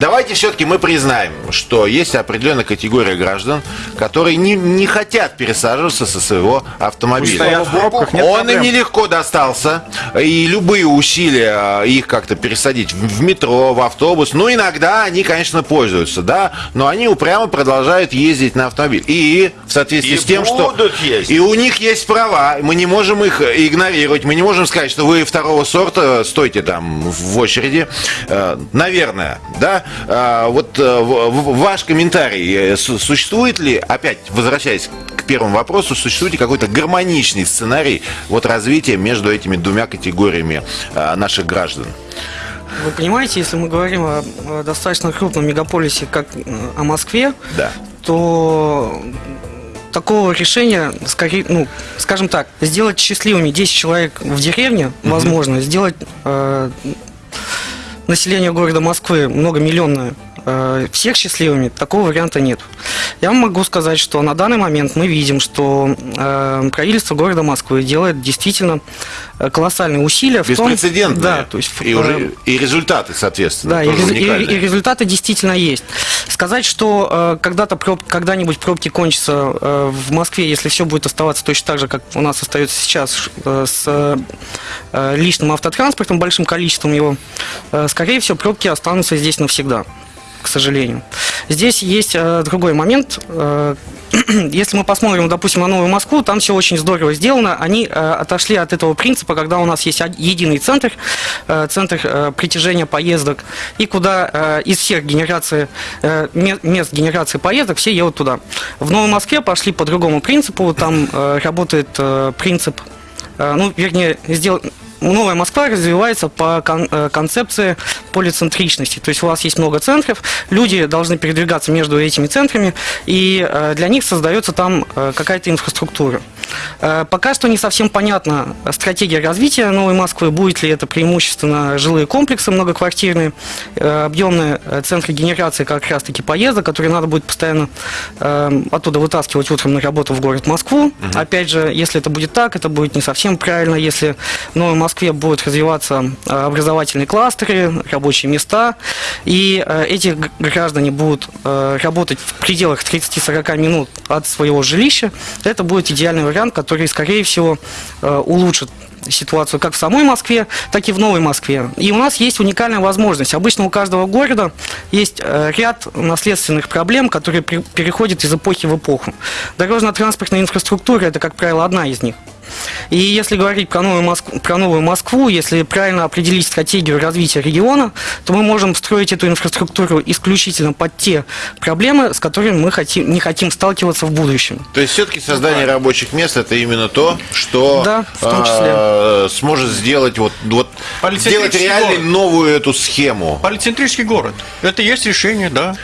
Давайте все-таки мы признаем, что есть определенная категория граждан, которые не, не хотят пересаживаться со своего автомобиля. Пробках, Он проблем. им нелегко достался, и любые усилия их как-то пересадить в метро, в автобус, ну, иногда они, конечно, пользуются, да, но они упрямо продолжают ездить на автомобиле. И в соответствии И с тем, что... ездить. И у них есть права, мы не можем их игнорировать, мы не можем сказать, что вы второго сорта, стойте там в очереди. Э, Наверное, да? А, Вот э, ваш комментарий, э, су- существует ли, опять возвращаясь к первому вопросу, существует ли какой-то гармоничный сценарий вот развития между этими двумя категориями э, наших граждан? Вы понимаете, если мы говорим о, достаточно крупном мегаполисе, как э, о Москве, Да. то такого решения, скорее, ну, скажем так, сделать счастливыми 10 человек в деревне, возможно, сделать э, население города Москвы многомиллионное всех счастливыми, такого варианта нет. Я вам могу сказать, что на данный момент мы видим, что э, правительство города Москвы делает действительно э, колоссальные усилия Беспрецедентные. да, то есть и, э, уже, и результаты, соответственно, да, и, и- и результаты действительно есть. Сказать, что э, когда-то проб- когда-нибудь пробки кончатся э, в Москве, если все будет оставаться точно так же, как у нас остается сейчас э, с э, э, личным автотранспортом, большим количеством его, э, скорее всего, пробки останутся здесь навсегда, к сожалению. Здесь есть э, другой момент. Э, если мы посмотрим, допустим, на Новую Москву, там все очень здорово сделано. Они э, отошли от этого принципа, когда у нас есть единый центр, э, центр э, притяжения поездок, и куда э, из всех генераций, э, ме- мест генерации поездок все едут туда. В Новой Москве пошли по другому принципу, там э, работает э, принцип, э, ну, вернее, сдел... Новая Москва развивается по э, концепции полицентричности. То есть у вас есть много центров, люди должны передвигаться между этими центрами, и э, для них создается там э, какая-то инфраструктура. Э, Пока что не совсем понятна стратегия развития Новой Москвы, будет ли это преимущественно жилые комплексы многоквартирные, э, объемные э, центры генерации как раз-таки поездок, которые надо будет постоянно оттуда вытаскивать утром на работу в город Москву. Опять же, если это будет так, это будет не совсем правильно, если в Новой Москве будут развиваться образовательные кластеры, рабочие места, и эти граждане будут работать в пределах 30-40 минут от своего жилища, это будет идеальный вариант, который, скорее всего, э, улучшит ситуацию как в самой Москве, так и в Новой Москве. И у нас есть уникальная возможность. Обычно у каждого города есть э, ряд наследственных проблем, которые переходят из эпохи в эпоху. Дорожно-транспортная инфраструктура – это, как правило, одна из них. И если говорить про новую, Москву, про новую Москву, если правильно определить стратегию развития региона, то мы можем строить эту инфраструктуру исключительно под те проблемы, с которыми мы хотим, не хотим сталкиваться в будущем. То есть все-таки создание рабочих мест это именно то, что Да, в том числе. э, сможет сделать вот, вот сделать реально город. новую эту схему. Полицентрический город. Это есть решение, да.